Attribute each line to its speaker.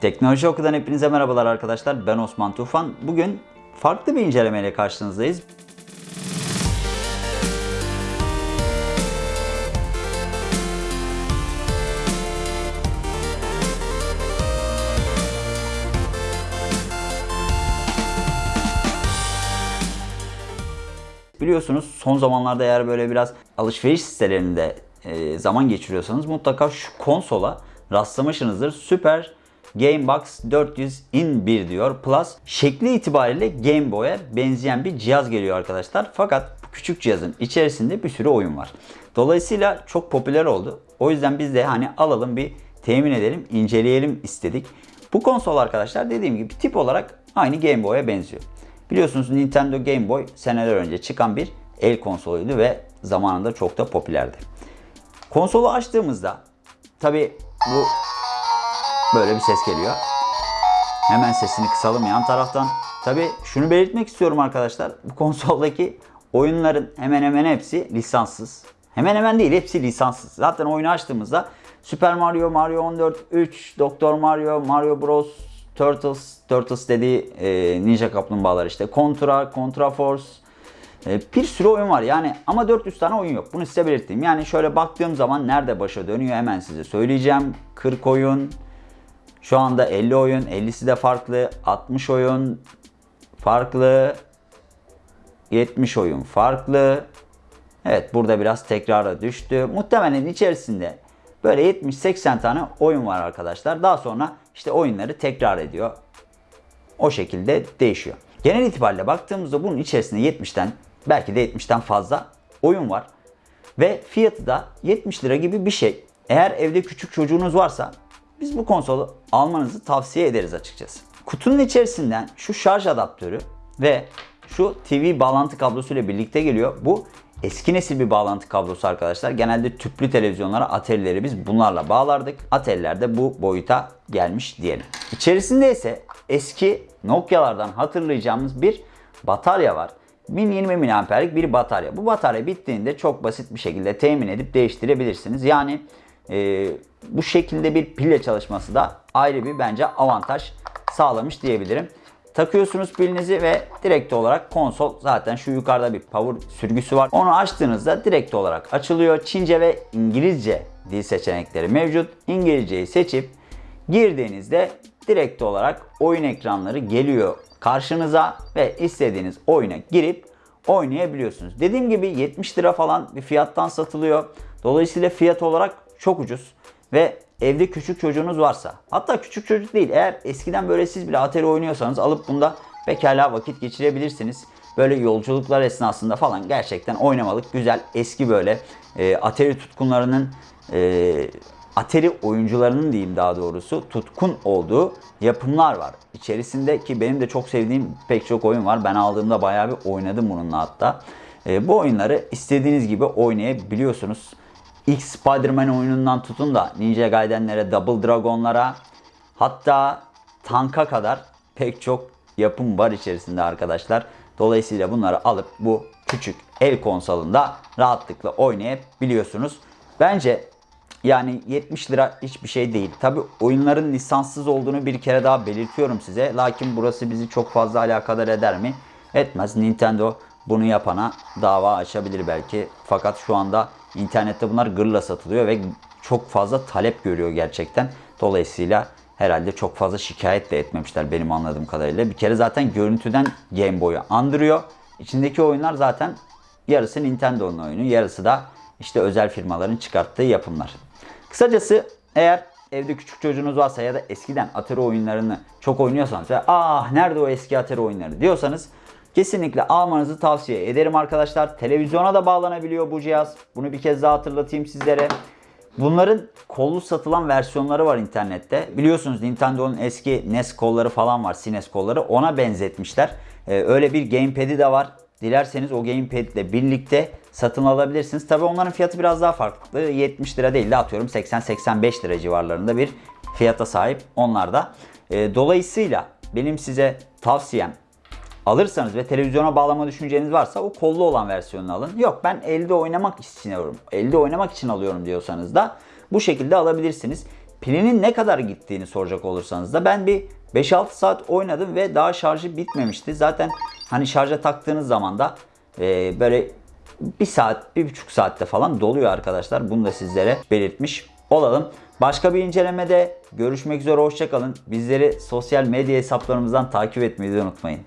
Speaker 1: Teknoloji Oku'dan hepinize merhabalar arkadaşlar. Ben Osman Tufan. Bugün farklı bir incelemeyle karşınızdayız. Biliyorsunuz son zamanlarda eğer böyle biraz alışveriş sitelerinde e, zaman geçiriyorsanız mutlaka şu konsola rastlamışsınızdır. Super Gamebox 400 in 1 diyor. Plus şekli itibariyle Game Boy'a benzeyen bir cihaz geliyor arkadaşlar. Fakat bu küçük cihazın içerisinde bir sürü oyun var. Dolayısıyla çok popüler oldu. O yüzden biz de hani alalım bir temin edelim, inceleyelim istedik. Bu konsol arkadaşlar dediğim gibi tip olarak aynı Game Boy'a benziyor. Biliyorsunuz Nintendo Game Boy seneler önce çıkan bir el konsoluydu ve zamanında çok da popülerdi. Konsolu açtığımızda tabi bu böyle bir ses geliyor. Hemen sesini kısalım yan taraftan. Tabi şunu belirtmek istiyorum arkadaşlar. Bu konsoldaki oyunların hemen hemen hepsi lisanssız. Hemen hemen değil hepsi lisanssız. Zaten oyunu açtığımızda Super Mario, Mario 14, 3, Doktor Mario, Mario Bros, Turtles, Turtles dediği e, Ninja Kaplumbağalar işte. Contra, Contra Force, e, bir sürü oyun var yani ama 400 tane oyun yok. Bunu size belirteyim. Yani şöyle baktığım zaman nerede başa dönüyor hemen size söyleyeceğim. 40 oyun, şu anda 50 oyun, 50'si de farklı, 60 oyun farklı, 70 oyun farklı. Evet burada biraz tekrara düştü. Muhtemelen içerisinde böyle 70-80 tane oyun var arkadaşlar. Daha sonra işte oyunları tekrar ediyor. O şekilde değişiyor. Genel itibariyle baktığımızda bunun içerisinde 70'ten belki de 70'ten fazla oyun var. Ve fiyatı da 70 lira gibi bir şey. Eğer evde küçük çocuğunuz varsa biz bu konsolu almanızı tavsiye ederiz açıkçası. Kutunun içerisinden şu şarj adaptörü ve şu TV bağlantı kablosu ile birlikte geliyor. Bu eski nesil bir bağlantı kablosu arkadaşlar. Genelde tüplü televizyonlara Atari'leri biz bunlarla bağlardık. Atari'ler de bu boyuta gelmiş diyelim. İçerisinde ise eski Nokia'lardan hatırlayacağımız bir batarya var. 1020 mAh'lik bir batarya. Bu batarya bittiğinde çok basit bir şekilde temin edip değiştirebilirsiniz. Yani e, bu şekilde bir pille çalışması da ayrı bir bence avantaj sağlamış diyebilirim. Takıyorsunuz pilinizi ve direkt olarak konsol zaten şu yukarıda bir power sürgüsü var. Onu açtığınızda direkt olarak açılıyor. Çince ve İngilizce dil seçenekleri mevcut. İngilizceyi seçip girdiğinizde direkt olarak oyun ekranları geliyor karşınıza ve istediğiniz oyuna girip oynayabiliyorsunuz. Dediğim gibi 70 lira falan bir fiyattan satılıyor. Dolayısıyla fiyat olarak çok ucuz ve evde küçük çocuğunuz varsa hatta küçük çocuk değil eğer eskiden böyle siz bile Atari oynuyorsanız alıp bunda pekala vakit geçirebilirsiniz. Böyle yolculuklar esnasında falan gerçekten oynamalık güzel eski böyle e, Atari tutkunlarının e, Atari oyuncularının diyeyim daha doğrusu tutkun olduğu yapımlar var. İçerisinde ki benim de çok sevdiğim pek çok oyun var. Ben aldığımda bayağı bir oynadım bununla hatta. E, bu oyunları istediğiniz gibi oynayabiliyorsunuz. İlk Spider-Man oyunundan tutun da Ninja Gaiden'lere, Double Dragon'lara hatta tanka kadar pek çok yapım var içerisinde arkadaşlar. Dolayısıyla bunları alıp bu küçük el konsolunda rahatlıkla oynayabiliyorsunuz. Bence yani 70 lira hiçbir şey değil. Tabi oyunların lisanssız olduğunu bir kere daha belirtiyorum size. Lakin burası bizi çok fazla alakadar eder mi? Etmez. Nintendo bunu yapana dava açabilir belki. Fakat şu anda internette bunlar gırla satılıyor ve çok fazla talep görüyor gerçekten. Dolayısıyla herhalde çok fazla şikayet de etmemişler benim anladığım kadarıyla. Bir kere zaten görüntüden Game Boy'u andırıyor. İçindeki oyunlar zaten yarısı Nintendo'nun oyunu, yarısı da işte özel firmaların çıkarttığı yapımlar. Kısacası eğer evde küçük çocuğunuz varsa ya da eskiden Atari oyunlarını çok oynuyorsanız ve ah nerede o eski Atari oyunları diyorsanız kesinlikle almanızı tavsiye ederim arkadaşlar. Televizyona da bağlanabiliyor bu cihaz. Bunu bir kez daha hatırlatayım sizlere. Bunların kollu satılan versiyonları var internette. Biliyorsunuz Nintendo'nun eski NES kolları falan var, SNES kolları. Ona benzetmişler. Ee, öyle bir gamepad'i de var. Dilerseniz o gamepad ile birlikte satın alabilirsiniz. Tabi onların fiyatı biraz daha farklı. 70 lira değil de atıyorum 80-85 lira civarlarında bir fiyata sahip onlar da. E, dolayısıyla benim size tavsiyem alırsanız ve televizyona bağlama düşünceniz varsa o kollu olan versiyonunu alın. Yok ben elde oynamak istiyorum. Elde oynamak için alıyorum diyorsanız da bu şekilde alabilirsiniz. pilinin ne kadar gittiğini soracak olursanız da ben bir 5-6 saat oynadım ve daha şarjı bitmemişti. Zaten hani şarja taktığınız zaman da e, böyle bir saat, bir buçuk saatte falan doluyor arkadaşlar. Bunu da sizlere belirtmiş olalım. Başka bir incelemede görüşmek üzere hoşçakalın. Bizleri sosyal medya hesaplarımızdan takip etmeyi unutmayın.